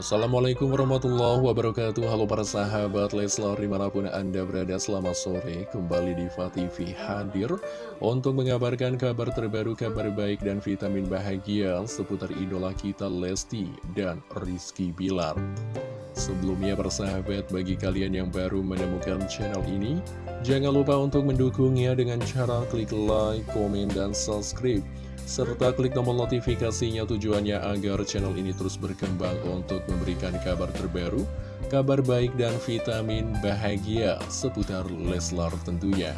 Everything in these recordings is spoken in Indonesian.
Assalamualaikum warahmatullahi wabarakatuh. Halo para sahabat Leslar di mana pun anda berada selamat sore. Kembali di TV hadir Untuk mengabarkan kabar terbaru, kabar baik dan vitamin bahagia Seputar idola kita Lesti dan Rizky Bilar. Sebelumnya persahabat bagi kalian yang baru menemukan channel ini Jangan lupa untuk mendukungnya dengan cara klik like, komen, dan subscribe serta klik tombol notifikasinya tujuannya agar channel ini terus berkembang untuk memberikan kabar terbaru, kabar baik dan vitamin bahagia seputar Leslar tentunya.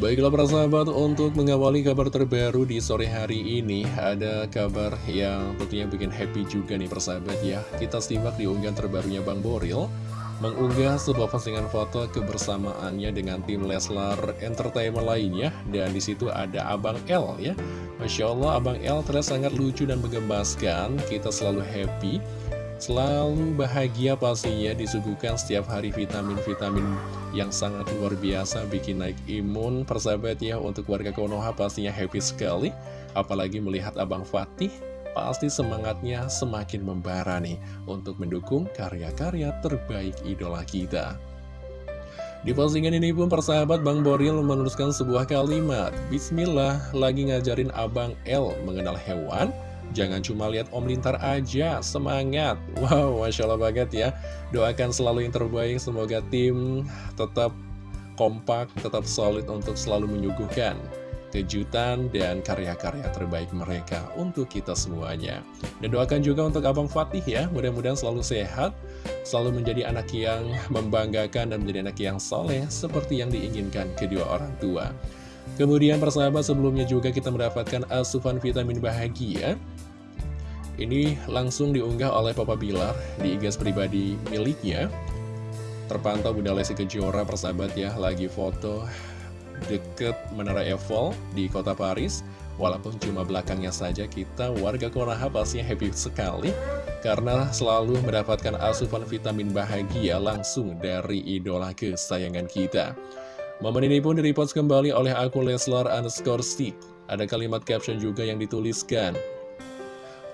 Baiklah para sahabat, untuk mengawali kabar terbaru di sore hari ini Ada kabar yang tentunya bikin happy juga nih persahabat ya Kita simak di unggahan terbarunya Bang Boril mengunggah sebuah postingan foto kebersamaannya dengan tim Leslar Entertainment lainnya dan di situ ada Abang L ya. Masya Allah Abang L terlihat sangat lucu dan menggemaskan kita selalu happy selalu bahagia pastinya disuguhkan setiap hari vitamin-vitamin yang sangat luar biasa bikin naik imun. Persahabat ya untuk warga Konoha pastinya happy sekali apalagi melihat Abang Fatih pasti semangatnya semakin membara nih untuk mendukung karya-karya terbaik idola kita. Di postingan ini pun persahabat Bang Boril menuliskan sebuah kalimat Bismillah, lagi ngajarin Abang L mengenal hewan. Jangan cuma lihat Om Lintar aja, semangat. Wow, Masya Allah banget ya. Doakan selalu yang terbaik, semoga tim tetap kompak, tetap solid untuk selalu menyuguhkan kejutan dan karya-karya terbaik mereka untuk kita semuanya. Dan doakan juga untuk Abang Fatih ya, mudah-mudahan selalu sehat, selalu menjadi anak yang membanggakan dan menjadi anak yang soleh seperti yang diinginkan kedua orang tua. Kemudian persahabat sebelumnya juga kita mendapatkan asupan vitamin bahagia Ini langsung diunggah oleh Papa Bilar di igas pribadi miliknya Terpantau Bunda Lesti Kejora persahabat ya lagi foto deket Menara Eiffel di kota Paris. Walaupun cuma belakangnya saja kita warga Konoha pastinya happy sekali Karena selalu mendapatkan asupan vitamin bahagia langsung dari idola kesayangan kita. Momen ini pun direpost kembali oleh akun Leslar underscore stick. Ada kalimat caption juga yang dituliskan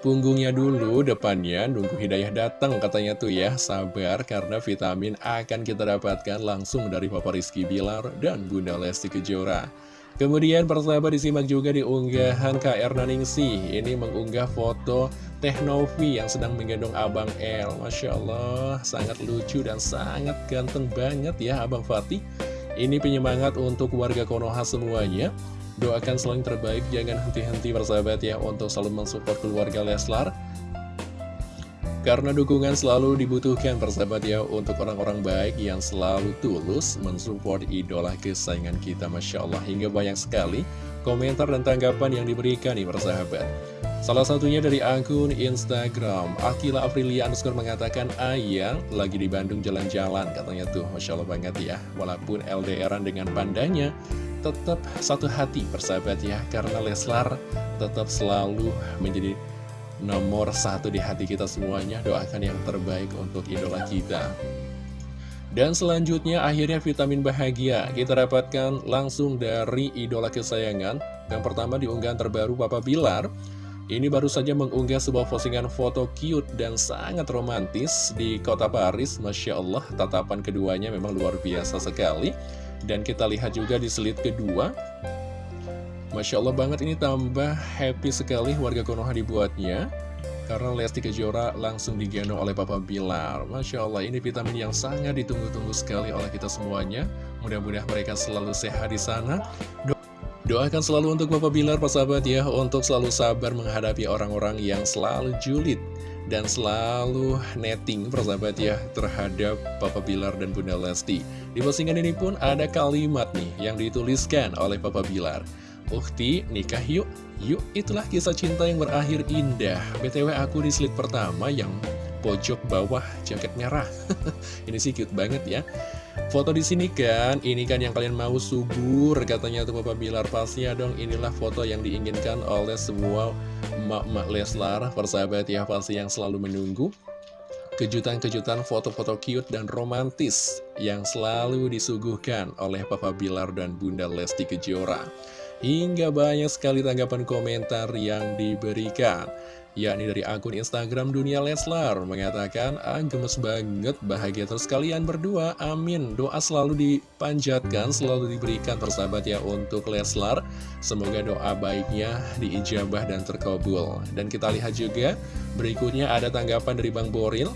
punggungnya dulu, depannya. Nunggu hidayah datang katanya tuh ya. Sabar karena vitamin akan kita dapatkan langsung dari Papa Rizky Bilar dan Bunda Lesti Kejora. Kemudian persahabat disimak juga di unggahan KR Naningsi Ini mengunggah foto Teknovi yang sedang menggendong Abang L Masya Allah, sangat lucu dan sangat ganteng banget ya Abang Fatih. Ini penyemangat untuk warga Konoha semuanya Doakan selalu yang terbaik, jangan henti-henti bersahabat ya untuk selalu mensupport keluarga Leslar. Karena dukungan selalu dibutuhkan persahabat ya untuk orang-orang baik yang selalu tulus mensupport idola kesayangan kita Masya Allah. Hingga banyak sekali komentar dan tanggapan yang diberikan nih persahabat. Salah satunya dari akun Instagram Akila Aprilia underscore mengatakan Ayang lagi di Bandung jalan-jalan katanya tuh Masya Allah banget ya. Walaupun LDRan dengan pandanya tetap satu hati persahabat ya. Karena Leslar tetap selalu menjadi nomor satu di hati kita semuanya. Doakan yang terbaik untuk idola kita. Dan selanjutnya akhirnya vitamin bahagia. Kita dapatkan langsung dari idola kesayangan. Yang pertama diunggahan terbaru Papa Bilar Ini baru saja mengunggah sebuah postingan foto cute dan sangat romantis di kota Paris. Masya Allah tatapan keduanya memang luar biasa sekali. Dan kita lihat juga di slide kedua. Masya Allah banget ini tambah happy sekali warga Konoha dibuatnya. Karena Lesti Kejora langsung digendong oleh Papa Bilar. Masya Allah ini vitamin yang sangat ditunggu-tunggu sekali oleh kita semuanya. Mudah-mudahan mereka selalu sehat di sana Doakan selalu untuk Papa Bilar, Pak sahabat ya Untuk selalu sabar menghadapi orang-orang yang selalu julid dan selalu netting persahabat ya terhadap Papa Bilar dan Bunda Lesti. Di postingan ini pun ada kalimat nih yang dituliskan oleh Papa Bilar. Ukti, nikah yuk. Yuk, itulah kisah cinta yang berakhir indah. BTW aku di slide pertama yang pojok bawah jaket merah. ini sih cute banget ya. Foto di sini kan, ini kan yang kalian mau subur, katanya tuh Papa Bilar pastinya dong. Inilah foto yang diinginkan oleh semua emak-emak Leslar, persahabat ya pasti yang selalu menunggu. Kejutan-kejutan foto-foto cute dan romantis yang selalu disuguhkan oleh Papa Bilar dan Bunda Lesti Kejora. Hingga banyak sekali tanggapan komentar yang diberikan. Yakni dari akun Instagram Dunia Leslar, mengatakan, ah gemes banget, bahagia terus kalian berdua, amin. Doa selalu dipanjatkan, selalu diberikan persahabat ya untuk Leslar. Semoga doa baiknya diijabah dan terkabul. Dan kita lihat juga, berikutnya ada tanggapan dari Bang Boril.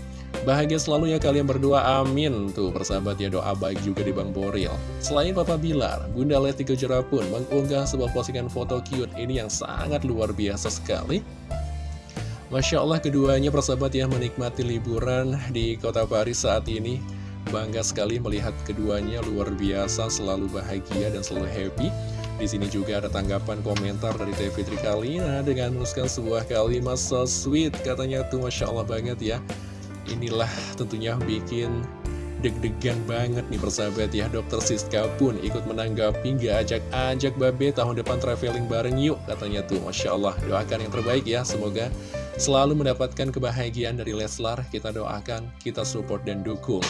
Bahagia selalu ya kalian berdua, amin. Tuh, persahabat ya, doa baik juga di Bang Boril. Selain Papa Bilar, Bunda Leti Kejora pun mengunggah sebuah postingan foto cute ini yang sangat luar biasa sekali. Masya Allah keduanya persahabat ya menikmati liburan di kota Paris saat ini. Bangga sekali melihat keduanya luar biasa selalu bahagia dan selalu happy. Di sini juga ada tanggapan komentar dari Teh Fitri Kalina dengan menuliskan sebuah kalimat so sweet katanya tuh Masya Allah banget ya. Inilah tentunya bikin deg-degan banget nih persahabat ya. Dokter Siska pun ikut menanggapi gak ajak-ajak babe tahun depan traveling bareng yuk katanya tuh Masya Allah. Doakan yang terbaik ya semoga selalu mendapatkan kebahagiaan dari Leslar. Kita doakan, kita support dan dukung.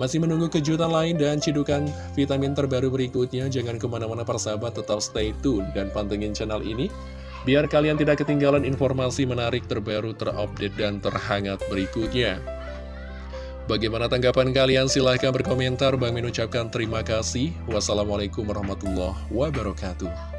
Masih menunggu kejutan lain dan cidukan vitamin terbaru berikutnya. Jangan ke mana-mana persahabat, tetap stay tune dan pantengin channel ini. Biar kalian tidak ketinggalan informasi menarik terbaru, terupdate, dan terhangat berikutnya. Bagaimana tanggapan kalian? Silahkan berkomentar. Bang mengucapkan terima kasih. Wassalamualaikum warahmatullahi wabarakatuh.